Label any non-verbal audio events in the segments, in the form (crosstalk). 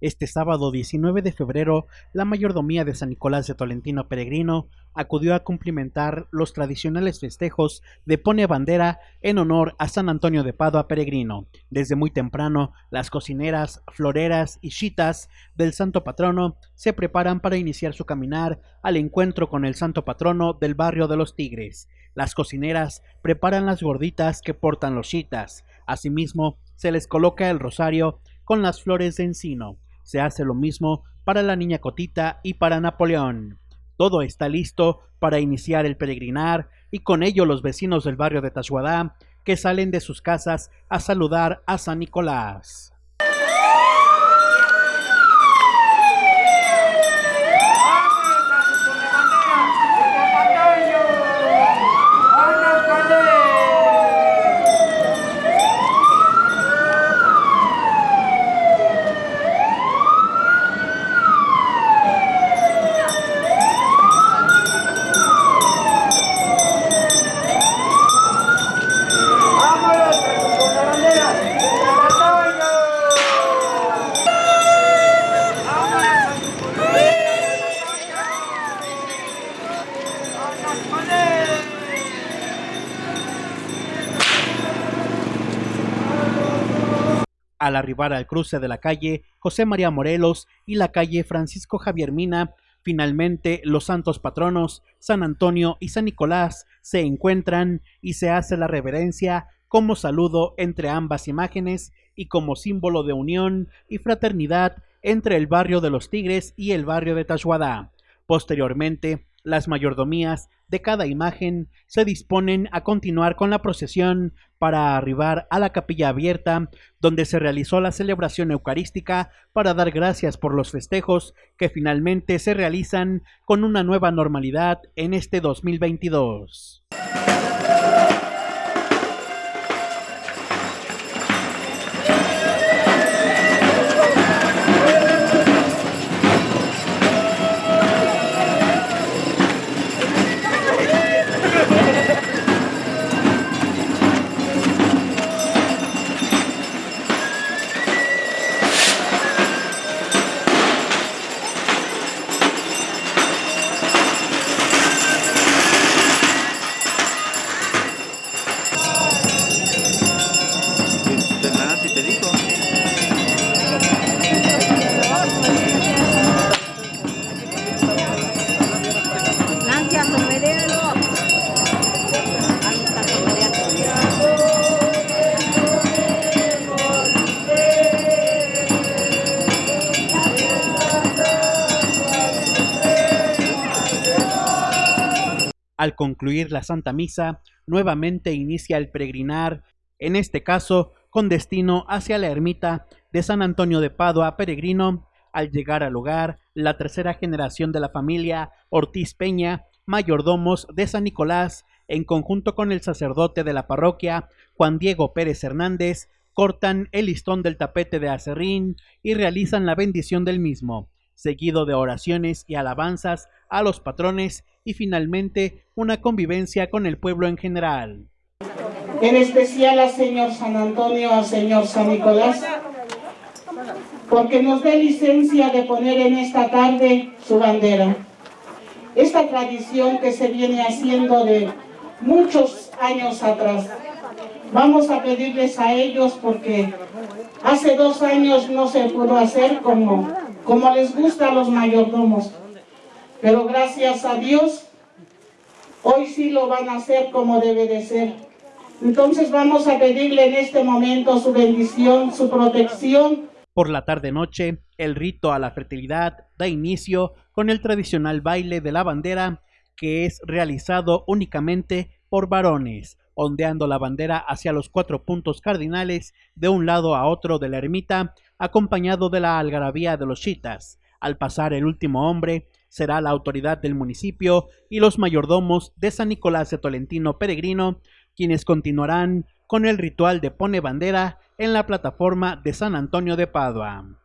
Este sábado 19 de febrero, la mayordomía de San Nicolás de Tolentino Peregrino acudió a cumplimentar los tradicionales festejos de Pone Bandera en honor a San Antonio de Padua Peregrino. Desde muy temprano, las cocineras, floreras y chitas del santo patrono se preparan para iniciar su caminar al encuentro con el santo patrono del barrio de los Tigres. Las cocineras preparan las gorditas que portan los chitas. Asimismo, se les coloca el rosario con las flores de encino. Se hace lo mismo para la niña Cotita y para Napoleón. Todo está listo para iniciar el peregrinar y con ello los vecinos del barrio de Tashuadá que salen de sus casas a saludar a San Nicolás. Al arribar al cruce de la calle José María Morelos y la calle Francisco Javier Mina, finalmente los santos patronos San Antonio y San Nicolás se encuentran y se hace la reverencia como saludo entre ambas imágenes y como símbolo de unión y fraternidad entre el barrio de los Tigres y el barrio de Tashuadá. Posteriormente, las mayordomías de cada imagen se disponen a continuar con la procesión para arribar a la capilla abierta, donde se realizó la celebración eucarística para dar gracias por los festejos que finalmente se realizan con una nueva normalidad en este 2022. Al concluir la Santa Misa, nuevamente inicia el peregrinar, en este caso con destino hacia la ermita de San Antonio de Padua Peregrino. Al llegar al lugar, la tercera generación de la familia Ortiz Peña, mayordomos de San Nicolás, en conjunto con el sacerdote de la parroquia, Juan Diego Pérez Hernández, cortan el listón del tapete de acerrín y realizan la bendición del mismo, seguido de oraciones y alabanzas a los patrones y finalmente una convivencia con el pueblo en general. En especial al Señor San Antonio, al Señor San Nicolás, porque nos dé licencia de poner en esta tarde su bandera. Esta tradición que se viene haciendo de muchos años atrás. Vamos a pedirles a ellos porque hace dos años no se pudo hacer como, como les gusta a los mayordomos. Pero gracias a Dios, hoy sí lo van a hacer como debe de ser. Entonces vamos a pedirle en este momento su bendición, su protección. Por la tarde-noche, el rito a la fertilidad da inicio con el tradicional baile de la bandera, que es realizado únicamente por varones, ondeando la bandera hacia los cuatro puntos cardinales de un lado a otro de la ermita, acompañado de la algarabía de los chitas. Al pasar el último hombre, será la autoridad del municipio y los mayordomos de San Nicolás de Tolentino Peregrino, quienes continuarán con el ritual de pone bandera en la plataforma de San Antonio de Padua.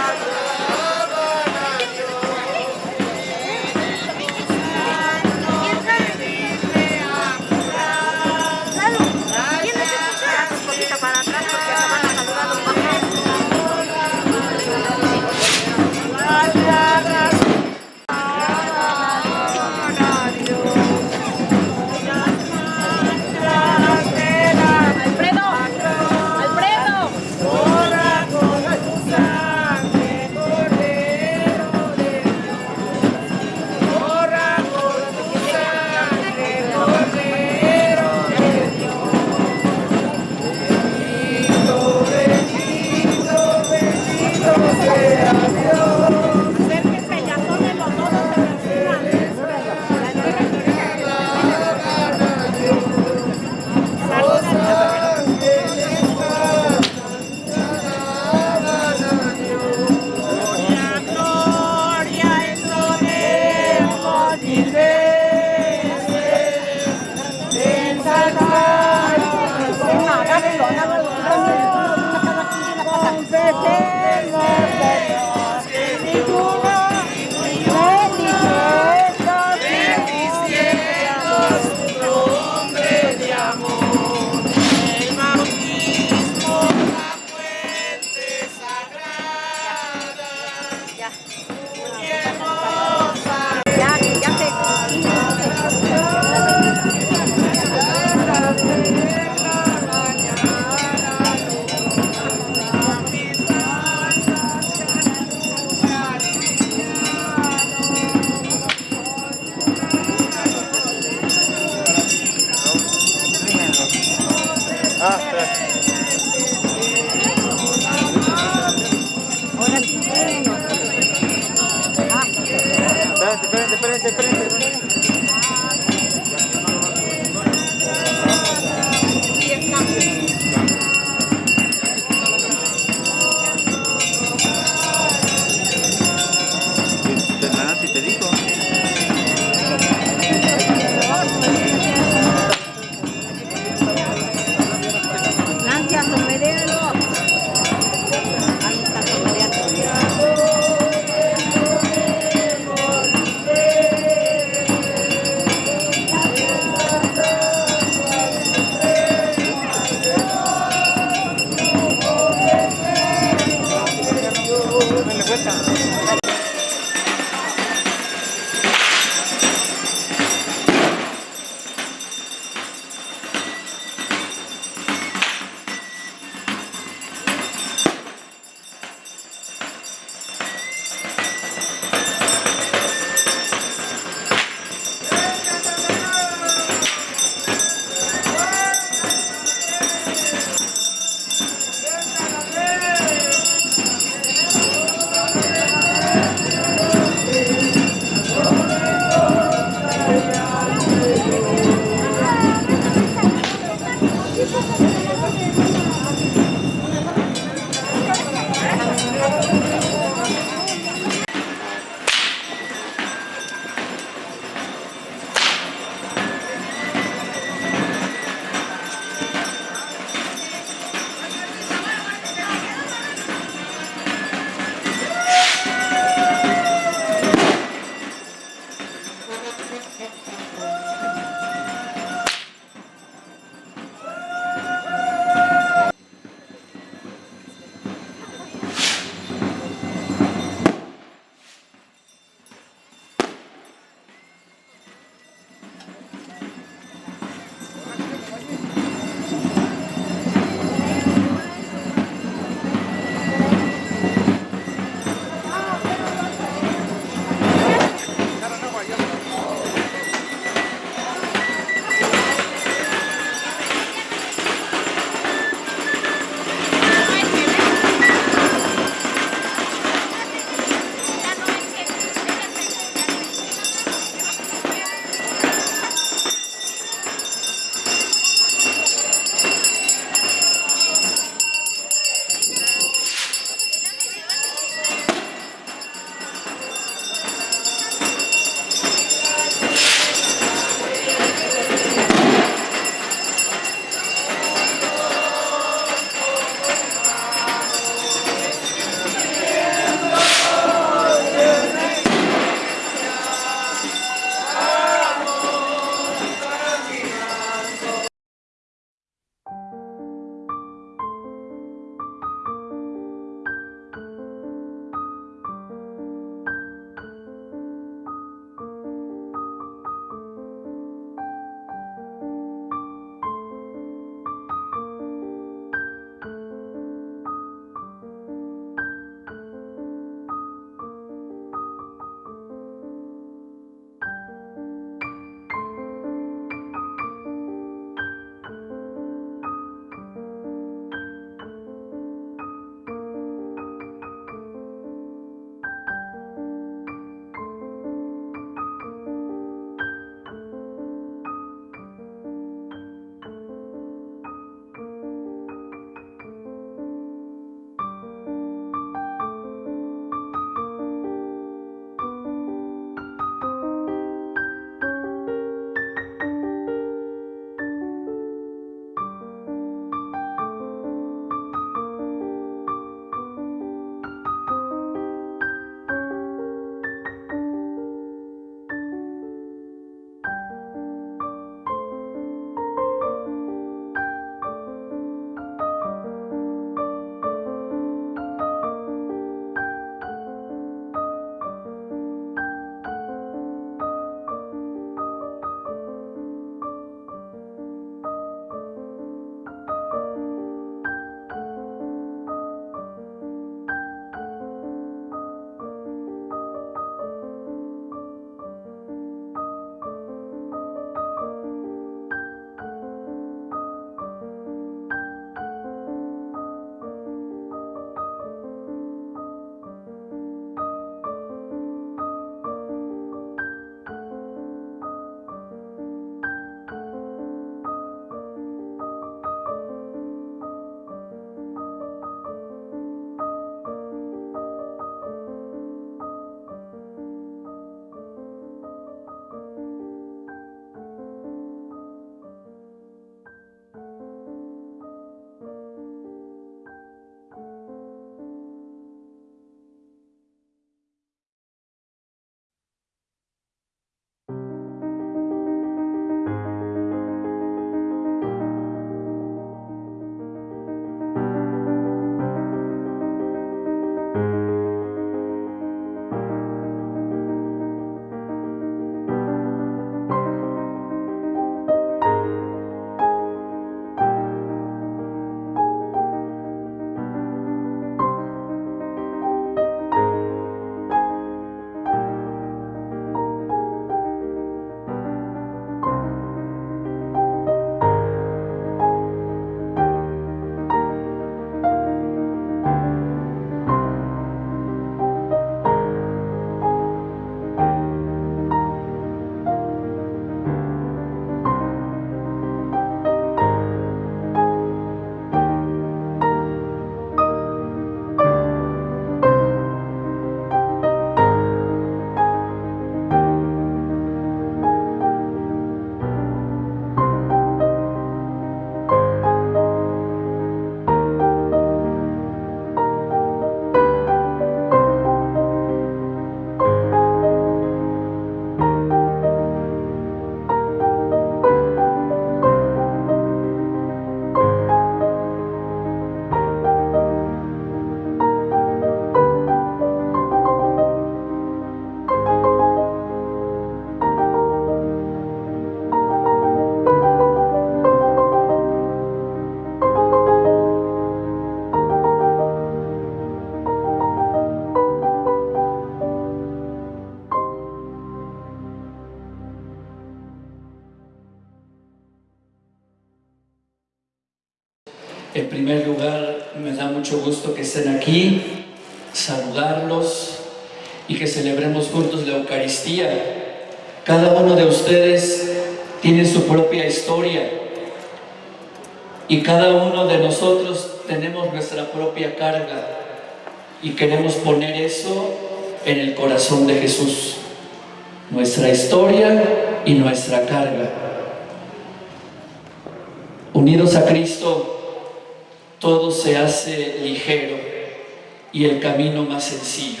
Camino más sencillo.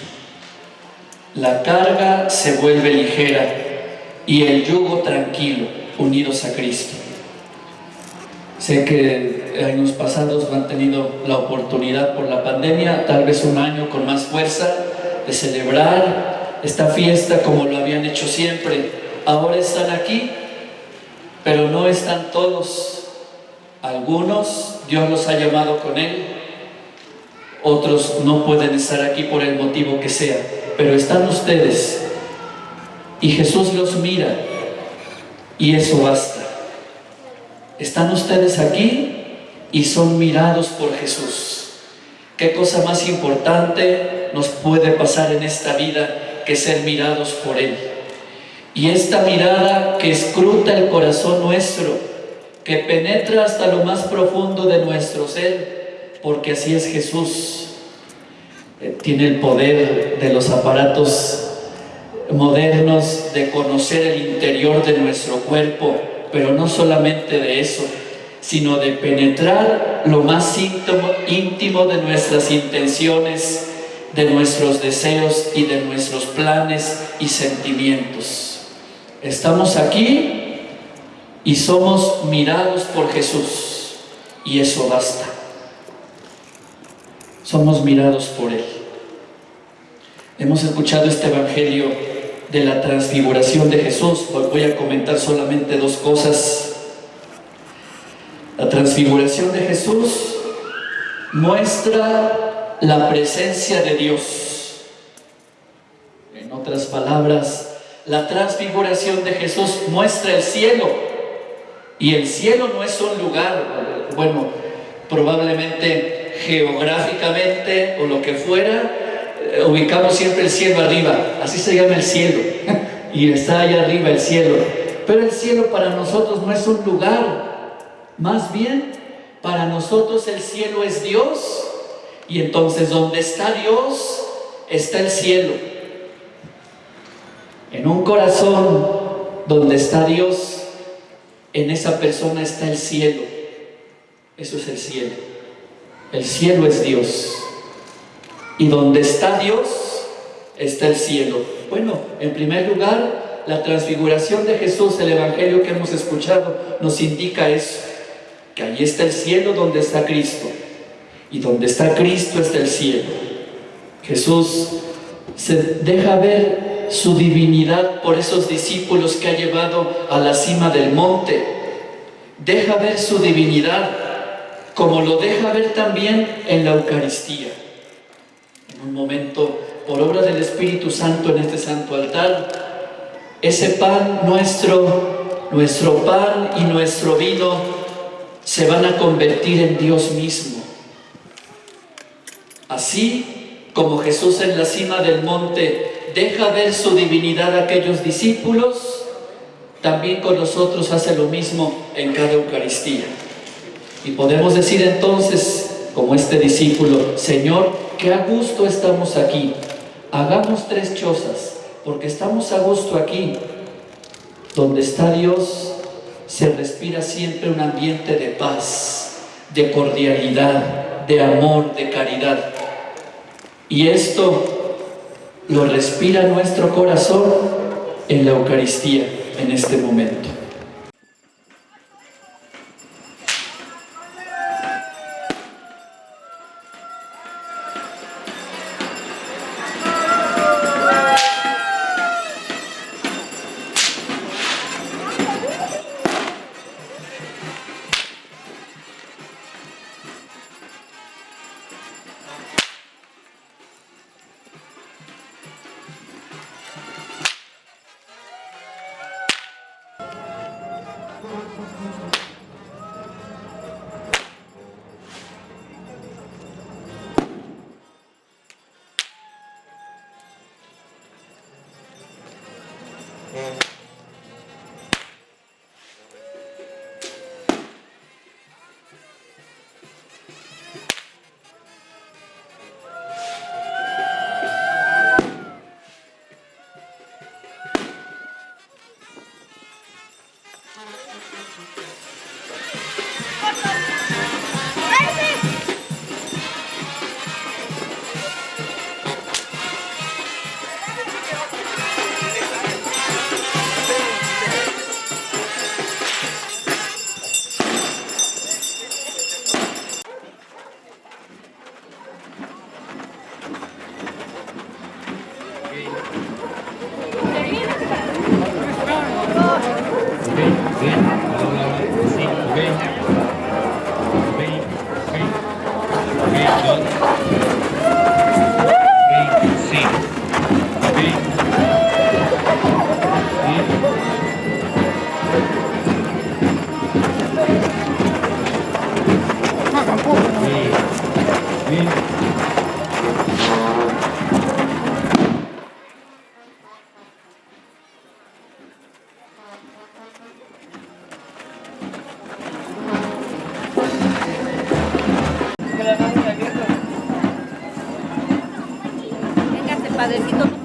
La carga se vuelve ligera y el yugo tranquilo, unidos a Cristo. Sé que años pasados han tenido la oportunidad por la pandemia, tal vez un año con más fuerza, de celebrar esta fiesta como lo habían hecho siempre. Ahora están aquí, pero no están todos. Algunos Dios los ha llamado con Él, otros no pueden estar aquí por el motivo que sea, pero están ustedes y Jesús los mira y eso basta. Están ustedes aquí y son mirados por Jesús. ¿Qué cosa más importante nos puede pasar en esta vida que ser mirados por Él? Y esta mirada que escruta el corazón nuestro, que penetra hasta lo más profundo de nuestro ser, porque así es Jesús. Eh, tiene el poder de los aparatos modernos de conocer el interior de nuestro cuerpo, pero no solamente de eso, sino de penetrar lo más íntimo de nuestras intenciones, de nuestros deseos y de nuestros planes y sentimientos. Estamos aquí y somos mirados por Jesús y eso basta. Somos mirados por Él. Hemos escuchado este Evangelio de la transfiguración de Jesús. voy a comentar solamente dos cosas. La transfiguración de Jesús muestra la presencia de Dios. En otras palabras, la transfiguración de Jesús muestra el cielo. Y el cielo no es un lugar, bueno, probablemente geográficamente o lo que fuera, eh, ubicamos siempre el cielo arriba, así se llama el cielo, (laughs) y está allá arriba el cielo. Pero el cielo para nosotros no es un lugar, más bien para nosotros el cielo es Dios, y entonces donde está Dios está el cielo. En un corazón donde está Dios, en esa persona está el cielo. Eso es el cielo. El cielo es Dios. Y donde está Dios, está el cielo. Bueno, en primer lugar, la transfiguración de Jesús, el Evangelio que hemos escuchado, nos indica eso, que allí está el cielo donde está Cristo. Y donde está Cristo está el cielo. Jesús se deja ver su divinidad por esos discípulos que ha llevado a la cima del monte. Deja ver su divinidad como lo deja ver también en la Eucaristía un momento, por obra del Espíritu Santo en este santo altar, ese pan nuestro, nuestro pan y nuestro vino se van a convertir en Dios mismo. Así como Jesús en la cima del monte deja ver su divinidad a aquellos discípulos, también con nosotros hace lo mismo en cada Eucaristía. Y podemos decir entonces, como este discípulo, Señor, que a gusto estamos aquí. Hagamos tres chozas, porque estamos a gusto aquí. Donde está Dios, se respira siempre un ambiente de paz, de cordialidad, de amor, de caridad. Y esto lo respira nuestro corazón en la Eucaristía, en este momento. Padrecito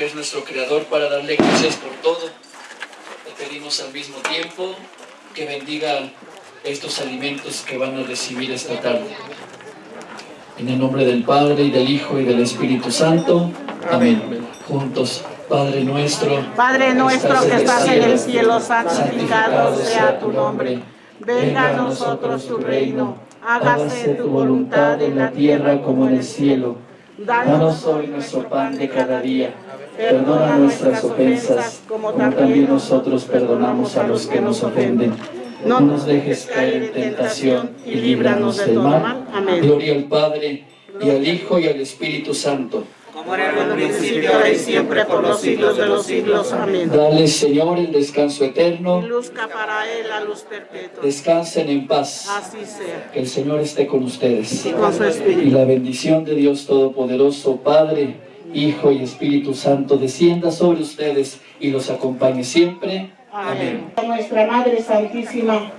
que es nuestro Creador, para darle gracias por todo. Le pedimos al mismo tiempo que bendiga estos alimentos que van a recibir esta tarde. En el nombre del Padre, y del Hijo, y del Espíritu Santo. Amén. Juntos. Padre nuestro, Padre nuestro que estás en el cielo, santificado sea tu nombre. Venga a nosotros tu reino. Hágase tu voluntad en la tierra como en el cielo. Danos hoy nuestro pan de cada día. Perdona nuestras ofensas, como también nosotros perdonamos a los que nos ofenden. No nos dejes caer en tentación y líbranos del mal. Amén. Gloria al Padre, y al Hijo, y al Espíritu Santo. Como era en el principio, ahora y siempre, por los siglos de los siglos. Amén. Dale, Señor, el descanso eterno. Y luzca para él la luz perpetua. Descansen en paz. Así sea. Que el Señor esté con ustedes. Y con su Y espíritu. la bendición de Dios Todopoderoso, Padre, Hijo y Espíritu Santo, descienda sobre ustedes y los acompañe siempre. Amén. A nuestra Madre Santísima,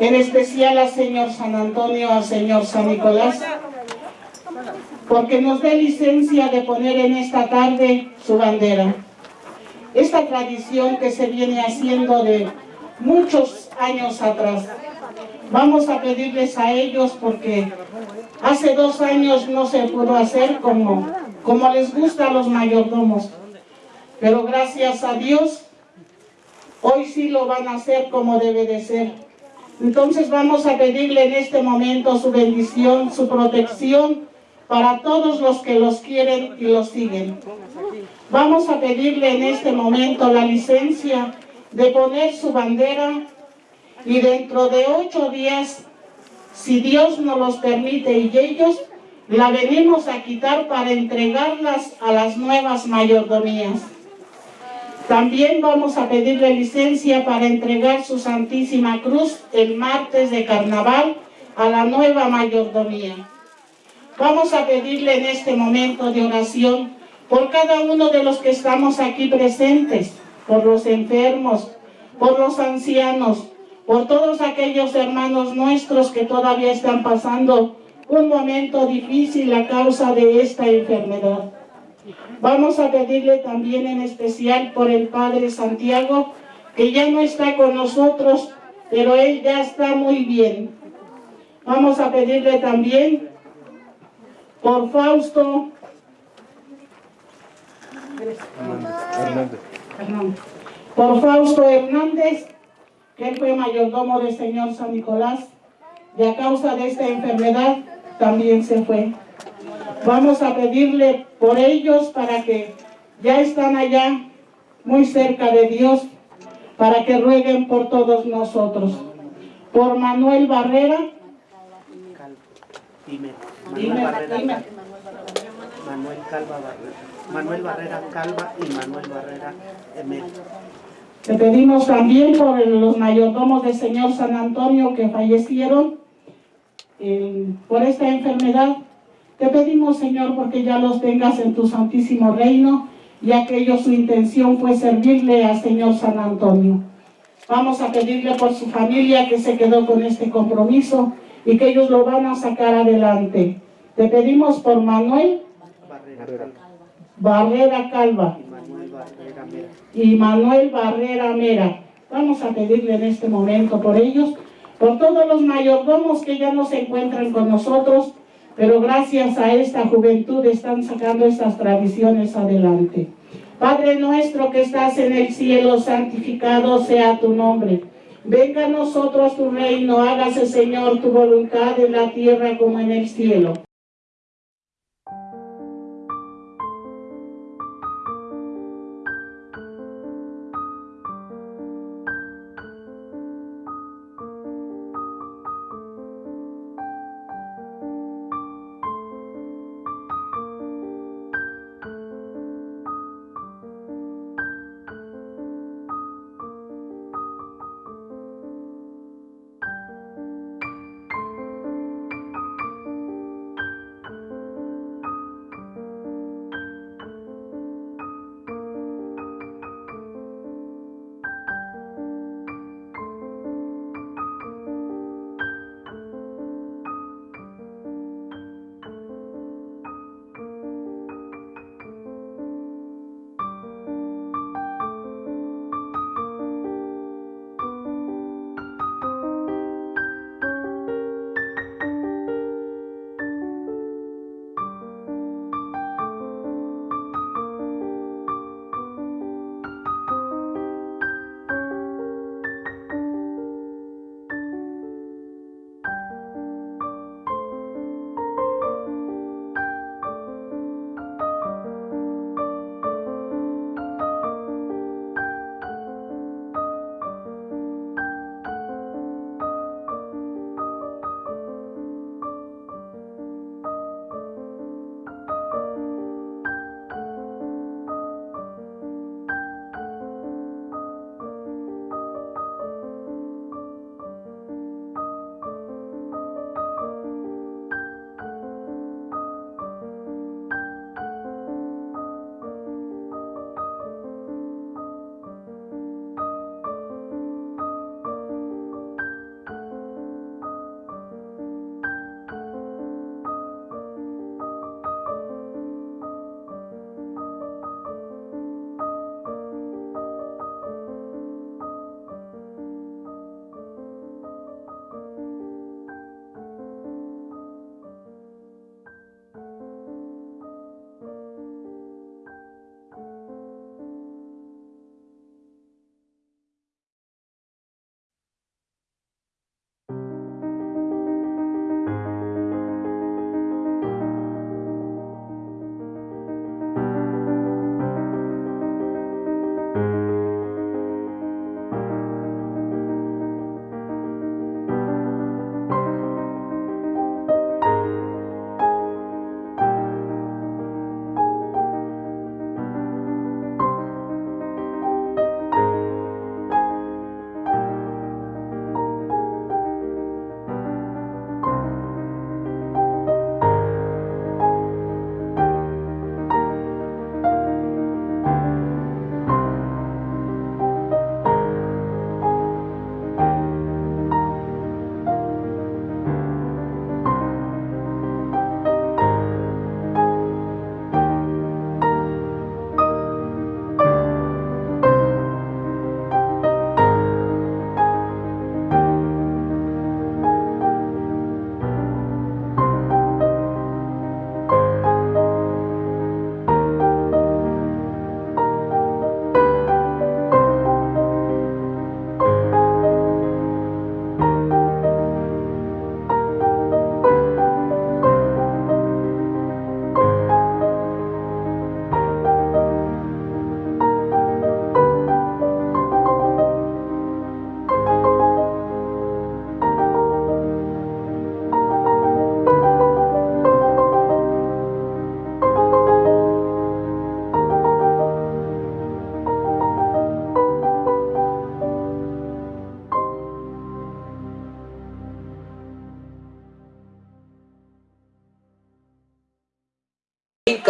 en especial al Señor San Antonio, al Señor San Nicolás, porque nos dé licencia de poner en esta tarde su bandera. Esta tradición que se viene haciendo de muchos años atrás. Vamos a pedirles a ellos porque hace dos años no se pudo hacer como, como les gusta a los mayordomos. Pero gracias a Dios Hoy sí lo van a hacer como debe de ser. Entonces vamos a pedirle en este momento su bendición, su protección para todos los que los quieren y los siguen. Vamos a pedirle en este momento la licencia de poner su bandera y dentro de ocho días, si Dios nos los permite y ellos, la venimos a quitar para entregarlas a las nuevas mayordomías. También vamos a pedirle licencia para entregar su Santísima Cruz el martes de carnaval a la nueva mayordomía. Vamos a pedirle en este momento de oración por cada uno de los que estamos aquí presentes, por los enfermos, por los ancianos, por todos aquellos hermanos nuestros que todavía están pasando un momento difícil a causa de esta enfermedad. Vamos a pedirle también en especial por el Padre Santiago, que ya no está con nosotros, pero él ya está muy bien. Vamos a pedirle también por Fausto Hernández. Por Fausto Hernández, que él fue mayordomo del Señor San Nicolás, y a causa de esta enfermedad también se fue. Vamos a pedirle por ellos para que ya están allá muy cerca de Dios, para que rueguen por todos nosotros. Por Manuel Barrera. Dime, Dime, Manuel Barrera, dime. Manuel Calva Barrera, Manuel Barrera Calva y Manuel Barrera Emel. Te pedimos también por los mayordomos del Señor San Antonio que fallecieron eh, por esta enfermedad. Te pedimos, Señor, porque ya los tengas en tu santísimo reino, ya que ellos su intención fue servirle al Señor San Antonio. Vamos a pedirle por su familia que se quedó con este compromiso y que ellos lo van a sacar adelante. Te pedimos por Manuel Barrera Calva y Manuel Barrera Mera. Vamos a pedirle en este momento por ellos, por todos los mayordomos que ya no se encuentran con nosotros, pero gracias a esta juventud están sacando estas tradiciones adelante. Padre nuestro que estás en el cielo, santificado sea tu nombre. Venga a nosotros tu reino, hágase Señor tu voluntad en la tierra como en el cielo.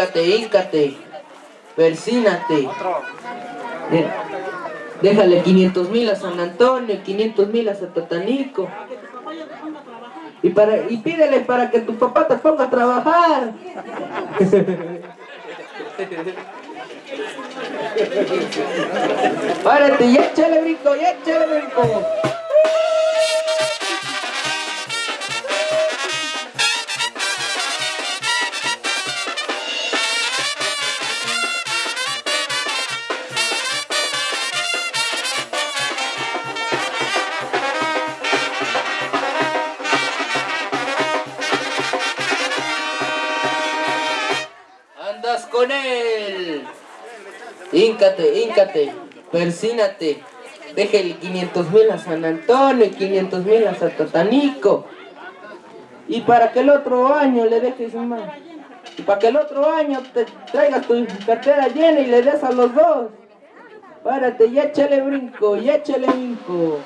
Híncate, híncate. Persínate. Déjale 500 mil a San Antonio, 500 mil a Satatanico. Y, para, y pídele para que tu papá te ponga a trabajar. (laughs) Párate y échale brinco, y échale brinco. Híncate, híncate, persínate. Déjale 500 mil a San Antonio y 500 mil a Satatanico. Y para que el otro año le dejes más. Y para que el otro año te traigas tu cartera llena y le des a los dos. Párate y échale brinco, y échale brinco.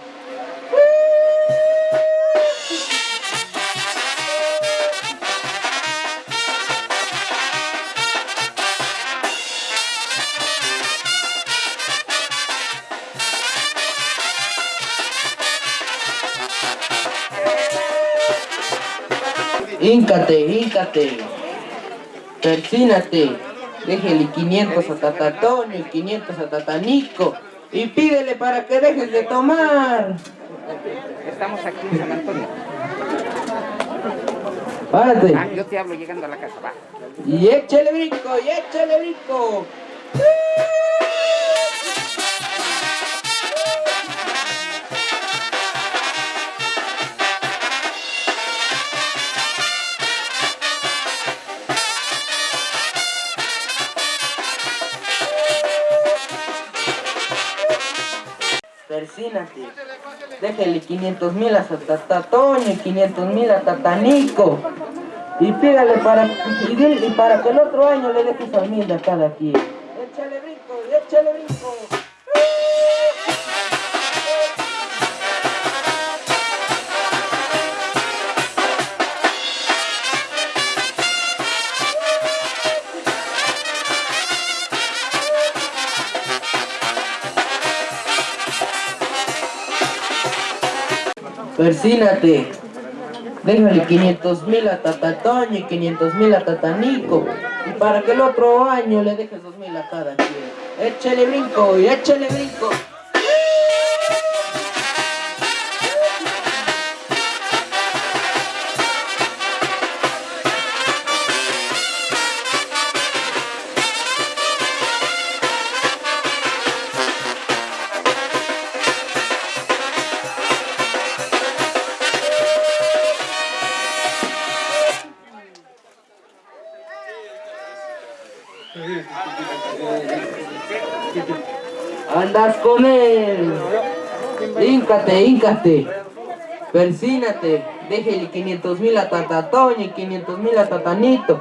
Híncate, híncate. Persínate. Déjele 500 a Tatatonio y 500 a Tatanico. Y pídele para que dejes de tomar. Estamos aquí en San Antonio. Párate. Ah, yo te hablo llegando a la casa, va. Y échale brinco, y échale brinco. Persínate. Déjale 500 mil a Tatatoño y 500 mil a Tatanico. Y pídale para, que el otro año le dejes al mil a cada quien. Échale brinco, échale brinco. Persínate. Déjale 500 mil a Tatatoño y 500 mil a Tatanico. Y para que el otro año le dejes 2 mil a cada quien. Échale brinco y échale brinco. Él. Híncate, híncate. Persínate. Déjele 500 mil a Tatatoño y 500 mil a Tatanito.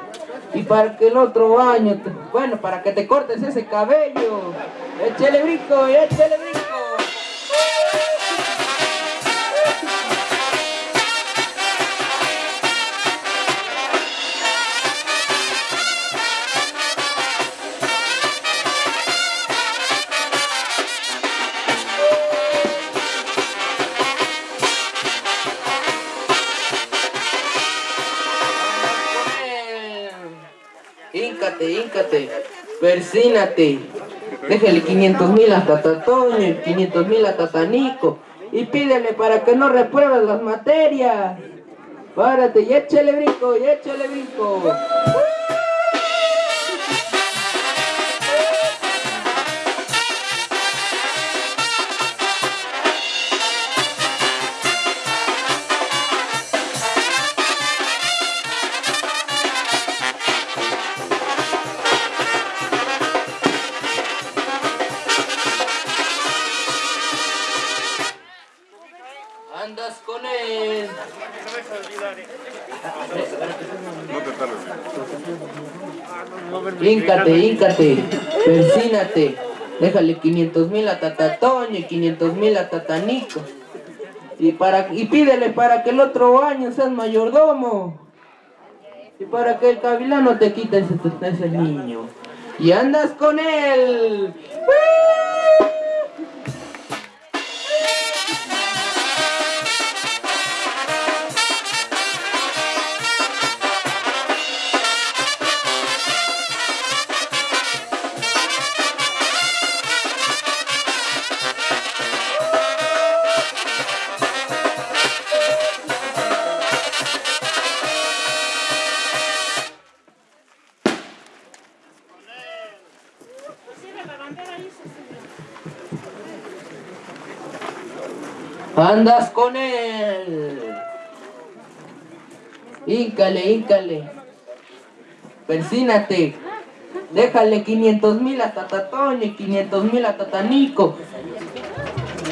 Y para que el otro año, te- bueno, para que te cortes ese cabello. Échale brinco, échale brinco. Híncate, híncate, persínate. Déjale 500 mil a Tatatoño y 500 mil a Tatanico. Y pídele para que no repruebes las materias. Párate y échale brinco, y échale brinco. Híncate, híncate, persínate. Déjale 500 mil a Tatatoño y 500 mil a Tatanico. Y, para, y pídele para que el otro año seas mayordomo. y para que el gavilán no te quite ese niño. Y andas con él. Andas con él. Híncale, híncale. Persínate. Déjale 500 mil a Tatatón y 500 mil a Tatanico.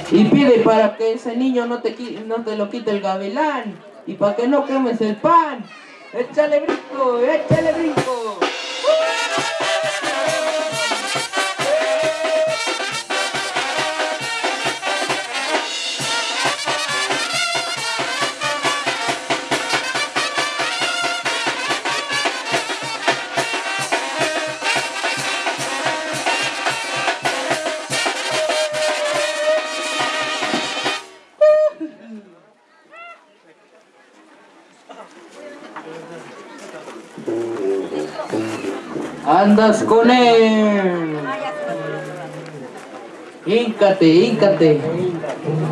Y pide para que ese niño no te, no te lo quite el gavilán. Y para que no quemes el pan. Échale brinco, échale brinco. Andas con él. Híncate, híncate.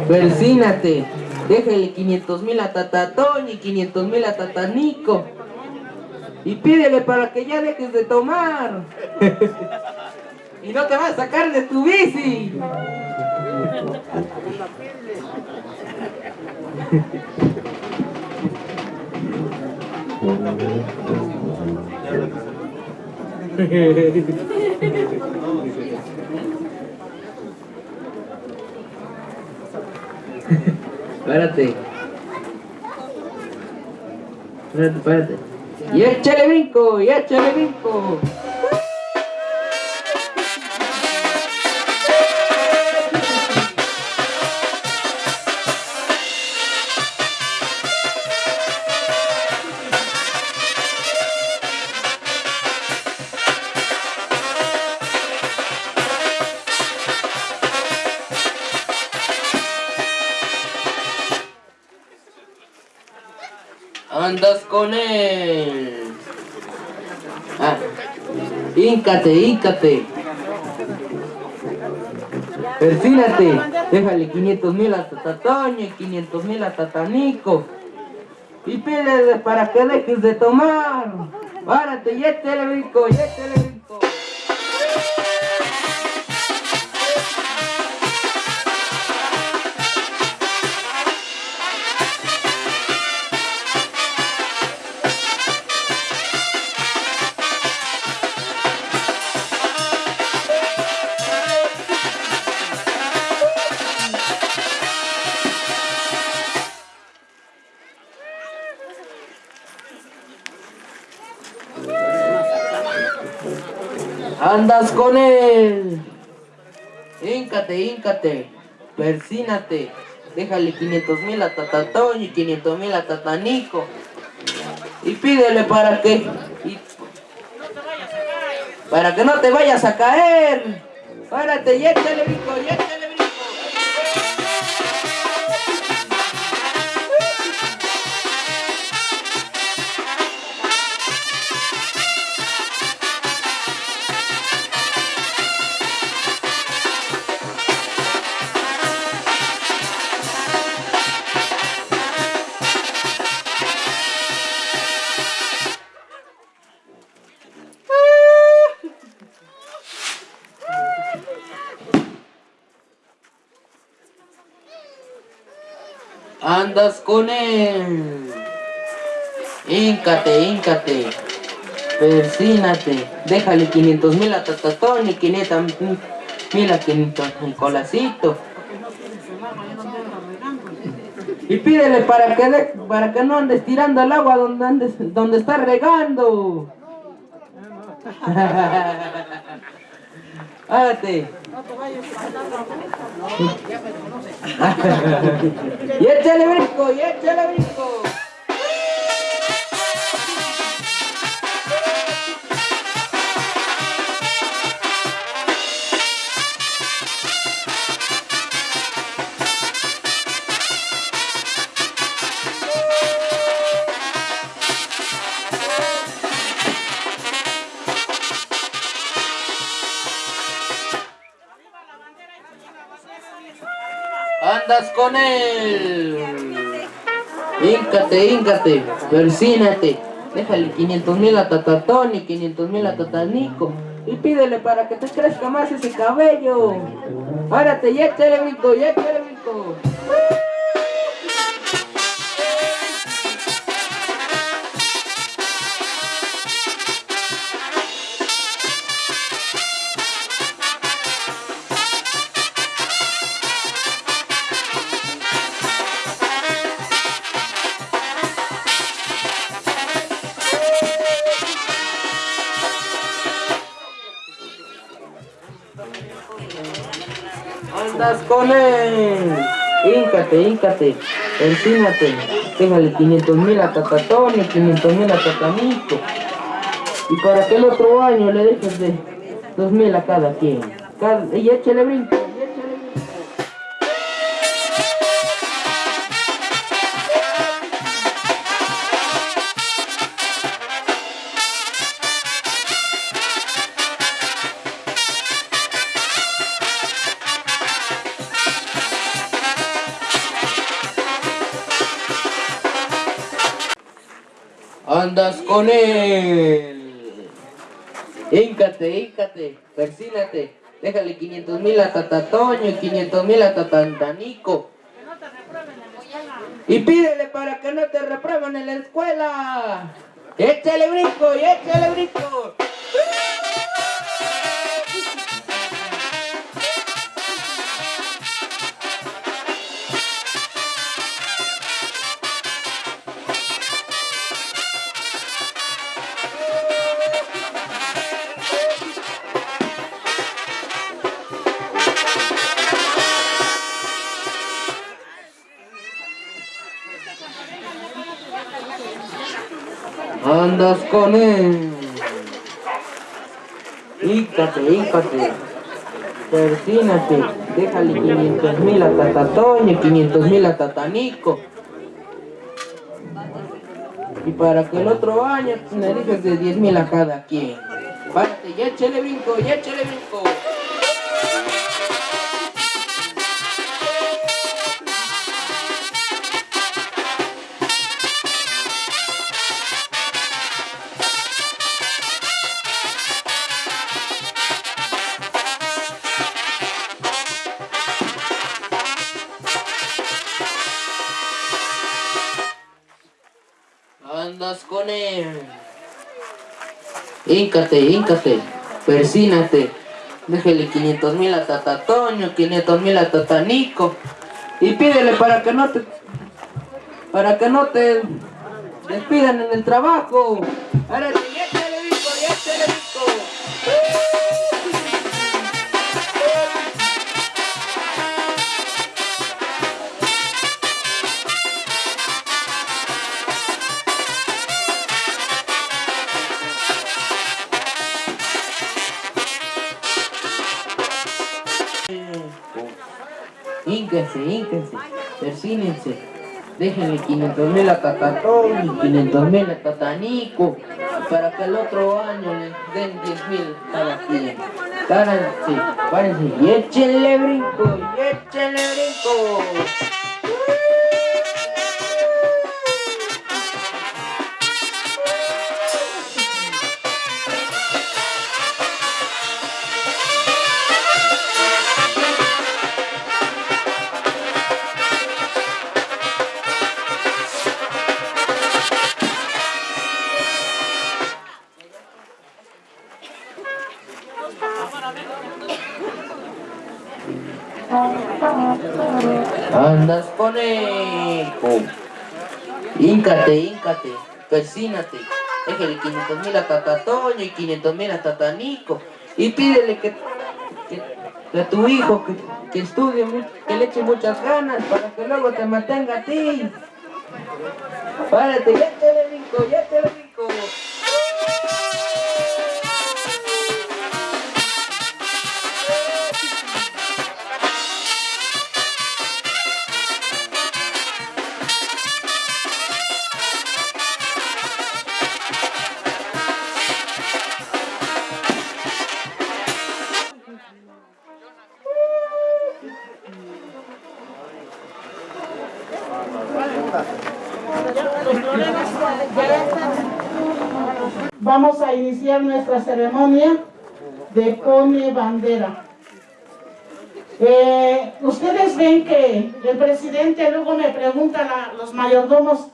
Persínate. Déjale 500 mil a Tatatón y 500 mil a Tatanico. Y pídele para que ya dejes de tomar. (laughs) y no te vas a sacar de tu bici. (laughs) (laughs) Espérate. Espérate, espérate. Y échale brinco, y échale brinco. Andas con él. Ah. Híncate, híncate. Déjale 500 mil a Tatatoño y 500 mil a Tatanico. Y pídele para que dejes de tomar. Párate y échale brinco, con él. Híncate, híncate. Persínate. Déjale 500 mil a Tatatón y 500 mil a Tatanico. Y pídele para que... y- para que no te vayas a caer. Párate y échale brinco, con él. Híncate, híncate. Persínate. Déjale 500 mil a Tatatón y 500 mil a 500 al colacito. Y pídele para que, de- para que no andes tirando el agua donde, andes, donde está regando. (laughs) (laughs) y échale brinco, y échale brinco. Con él. Híncate, híncate, persínate. Déjale 500 mil a Tatatón y 500 mil a Tatanico. Y pídele para que te crezca más ese cabello. Párate, ya brinco, ya échale él. Híncate, híncate. Persínate. Déjale 500 mil a Tatatón y 500 mil a Tatanico. Y para que el otro año le dejes de 2 mil a cada quien. Y échale brinco. Él. Híncate, híncate, persínate. Déjale 500 mil a Tatatoño y 500 mil a Tatantanico. Y pídele para que no te reprueben en la escuela. Échale brinco y échale brinco. Andas con él. Híncate, híncate. Persínate. Déjale 500 mil a Tatatoño y 500 mil a Tatanico. Y para que el otro año me dejes de 10 mil a cada quien. Párate y échale brinco, y échale brinco. Híncate, híncate. Persínate. Déjale 500 mil a Tatatoño, 500 mil a Tatanico. Y pídele para que no te... Para que no te despidan en el trabajo. Persínense. Déjenle 500 mil a Tatatón y 500 mil a Tatanico. Para que el otro año les den 10 mil cada quien. Párense, párense y échenle brinco, y échenle brinco. Persínate. Déjale 500 mil a Tatatoño y 500 mil a Tatanico. Y pídele que, que, a tu hijo que, que estudie, que le eche muchas ganas para que luego te mantenga a ti. Párate, ya te le brinco, ya te le brinco. Nuestra ceremonia de pone bandera. Eh, ustedes ven que el presidente luego me pregunta a los mayordomos,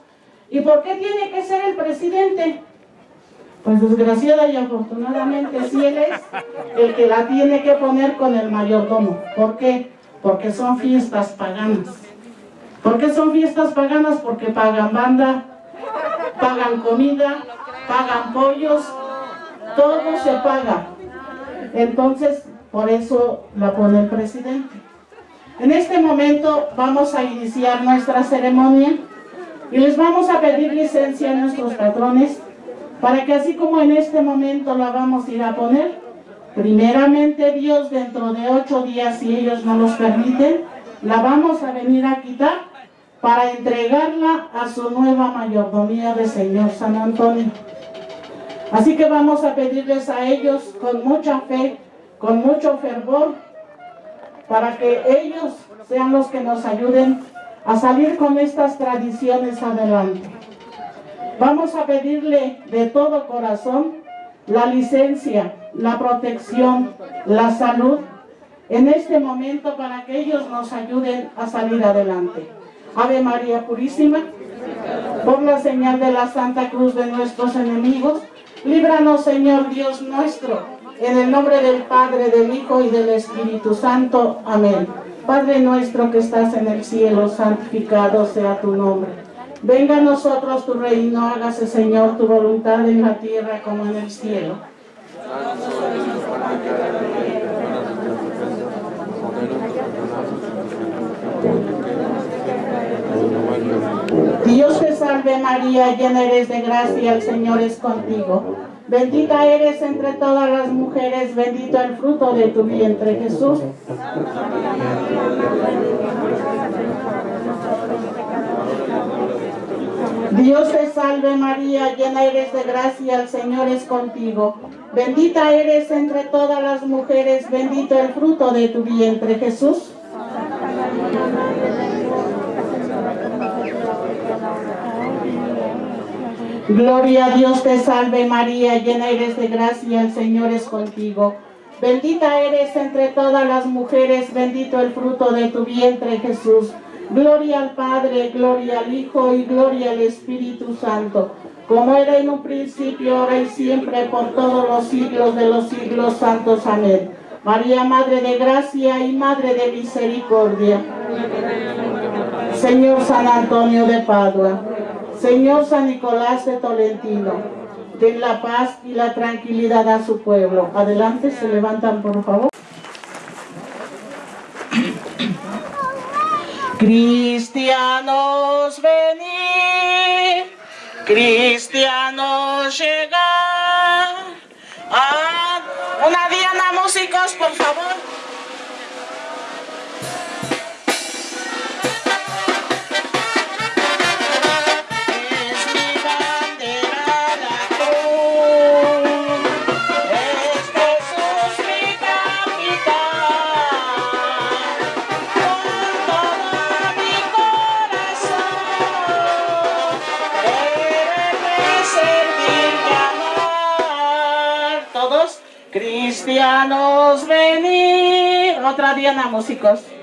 ¿y por qué tiene que ser el presidente? Pues desgraciada y afortunadamente sí él es el que la tiene que poner con el mayordomo. ¿Por qué? Porque son fiestas paganas. ¿Por qué son fiestas paganas? Porque pagan banda, pagan comida, pagan pollos, todo se paga. Entonces, por eso la pone el presidente. En este momento vamos a iniciar nuestra ceremonia y les vamos a pedir licencia a nuestros patrones para que así como en este momento la vamos a ir a poner, primeramente Dios dentro de ocho días, si ellos no los permiten, la vamos a venir a quitar para entregarla a su nueva mayordomía de Señor San Antonio. Así que vamos a pedirles a ellos con mucha fe, con mucho fervor, para que ellos sean los que nos ayuden a salir con estas tradiciones adelante. Vamos a pedirle de todo corazón la licencia, la protección, la salud en este momento para que ellos nos ayuden a salir adelante. Ave María Purísima, por la señal de la Santa Cruz de nuestros enemigos, líbranos Señor Dios nuestro, en el nombre del Padre, del Hijo y del Espíritu Santo. Amén. Padre nuestro que estás en el cielo, santificado sea tu nombre. Venga a nosotros tu reino, hágase Señor tu voluntad en la tierra como en el cielo. Dios te salve María, llena eres de gracia, el Señor es contigo. Bendita eres entre todas las mujeres, bendito el fruto de tu vientre Jesús. Dios te salve María, llena eres de gracia, el Señor es contigo. Bendita eres entre todas las mujeres, bendito el fruto de tu vientre Jesús. Gloria a Dios te salve María, llena eres de gracia, el Señor es contigo. Bendita eres entre todas las mujeres, bendito el fruto de tu vientre Jesús. Gloria al Padre, gloria al Hijo y gloria al Espíritu Santo, como era en un principio, ahora y siempre, por todos los siglos de los siglos santos. Amén. María, Madre de Gracia y Madre de Misericordia. Señor San Antonio de Padua, Señor San Nicolás de Tolentino, den la paz y la tranquilidad a su pueblo. Adelante, se levantan por favor. Cristianos venid, cristianos llegar. Ah, una diana músicos, por favor. Cristianos venir. Otra diana músicos.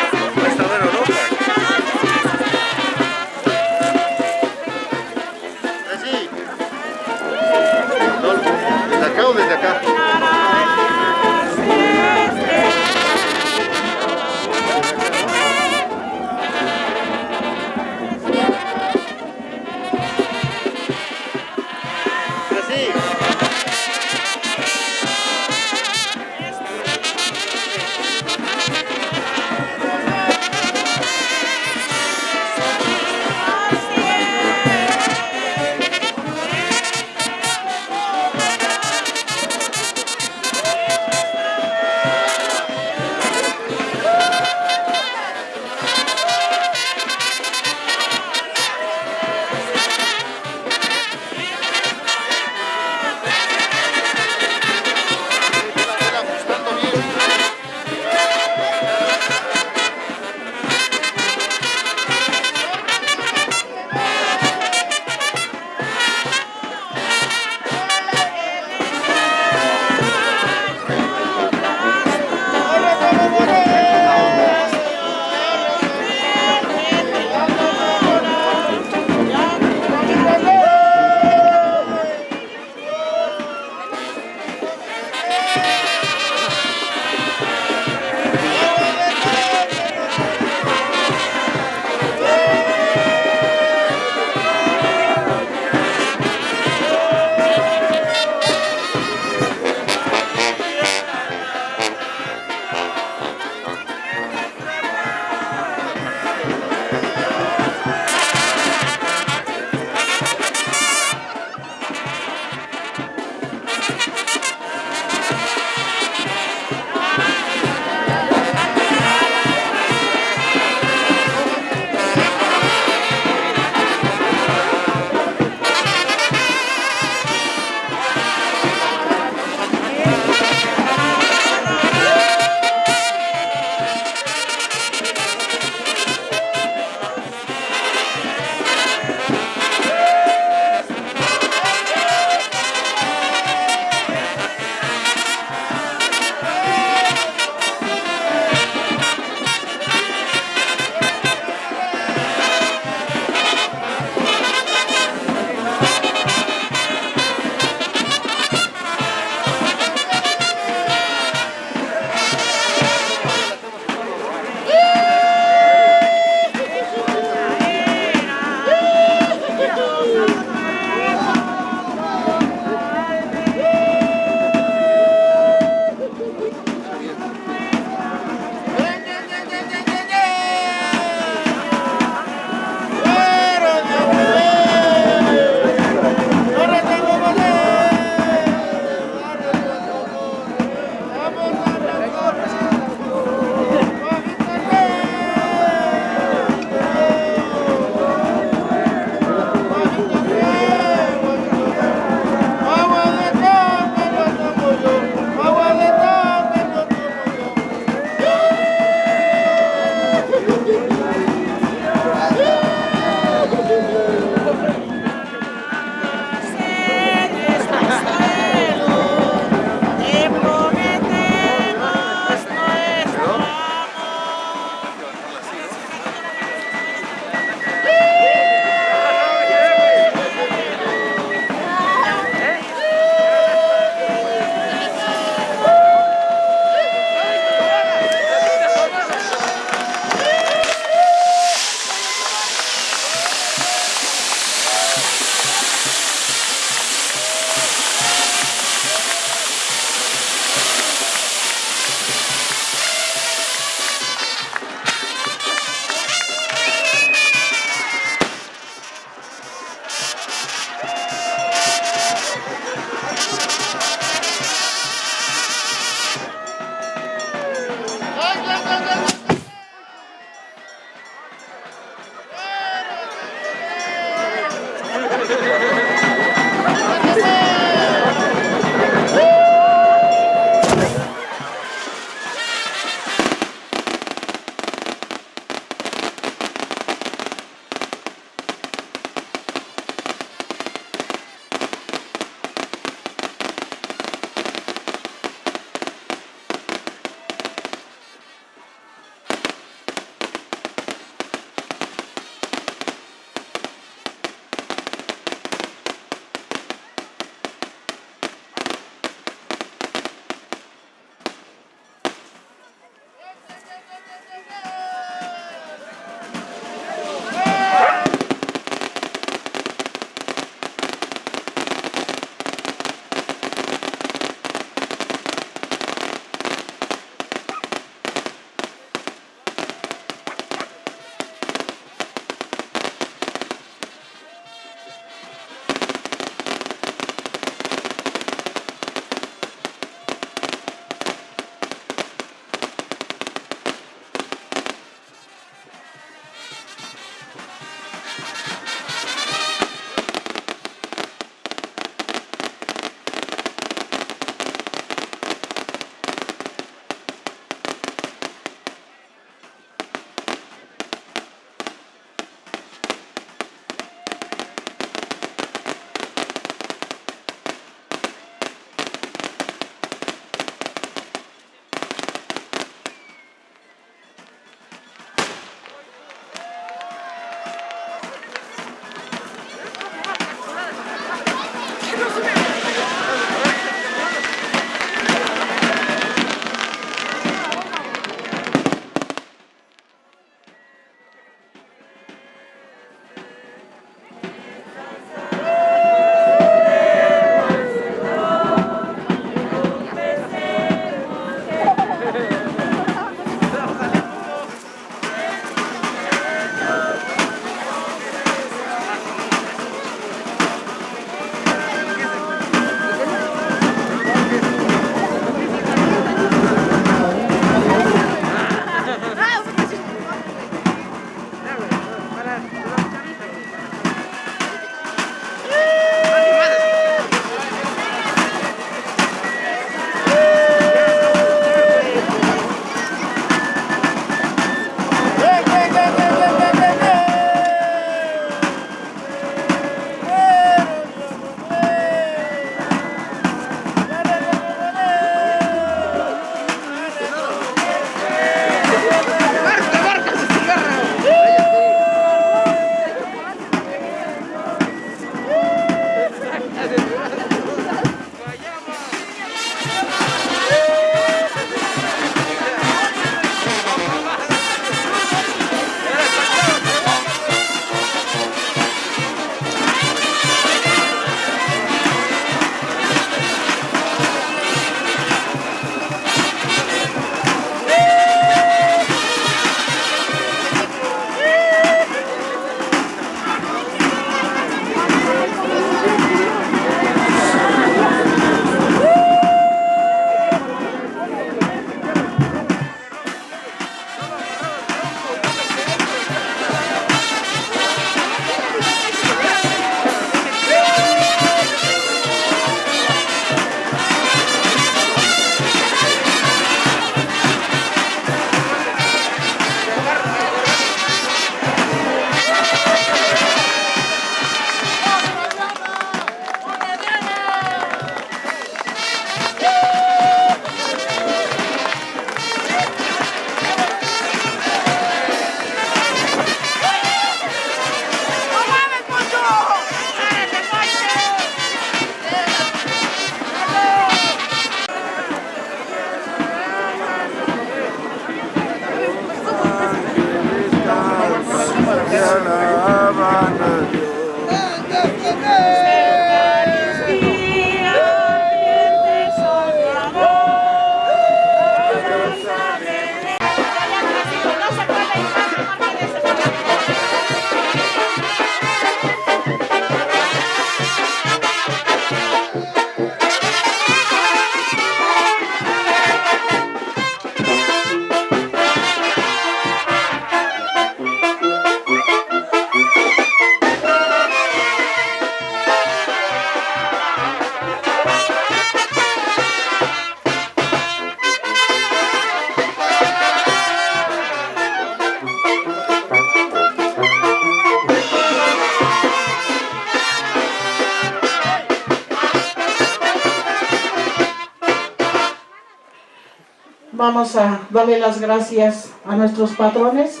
Vamos a darle las gracias a nuestros patrones.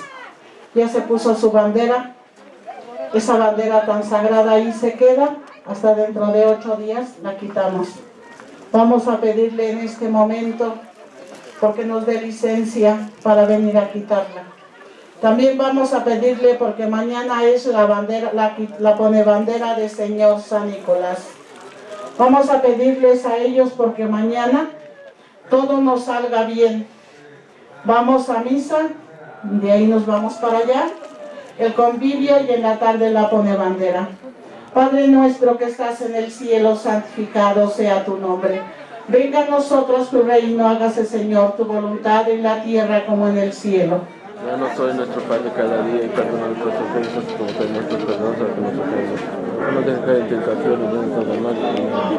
Ya se puso su bandera. Esa bandera tan sagrada ahí se queda. Hasta dentro de ocho días la quitamos. Vamos a pedirle en este momento porque nos dé licencia para venir a quitarla. También vamos a pedirle porque mañana es la bandera, la, la pone bandera de Señor San Nicolás. Vamos a pedirles a ellos porque mañana todo nos salga bien. Vamos a misa, de ahí nos vamos para allá, el convivio y en la tarde la pone bandera. Padre nuestro que estás en el cielo, santificado sea tu nombre. Venga a nosotros tu reino, hágase Señor tu voluntad en la tierra como en el cielo. Danos hoy nuestro pan de cada día y perdona nuestras ofensas como también perdonamos a los. No tentación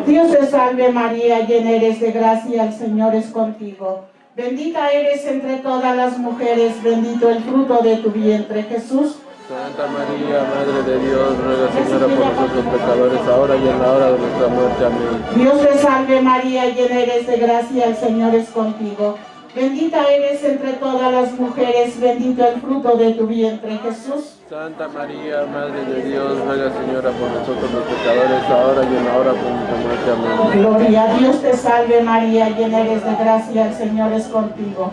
y. Dios te salve María, llena eres de gracia, el Señor es contigo. Bendita eres entre todas las mujeres, bendito el fruto de tu vientre, Jesús. Santa María, Madre de Dios, ruega Señora por nosotros pecadores, ahora y en la hora de nuestra muerte. Amén. Dios te salve María, llena eres de gracia, el Señor es contigo. Bendita eres entre todas las mujeres, bendito el fruto de tu vientre, Jesús. Santa María, Madre de Dios, ruega Señora por nosotros los pecadores, ahora y en la hora de nuestra muerte. Amén. Gloria a Dios te salve María, llena eres de gracia, el Señor es contigo.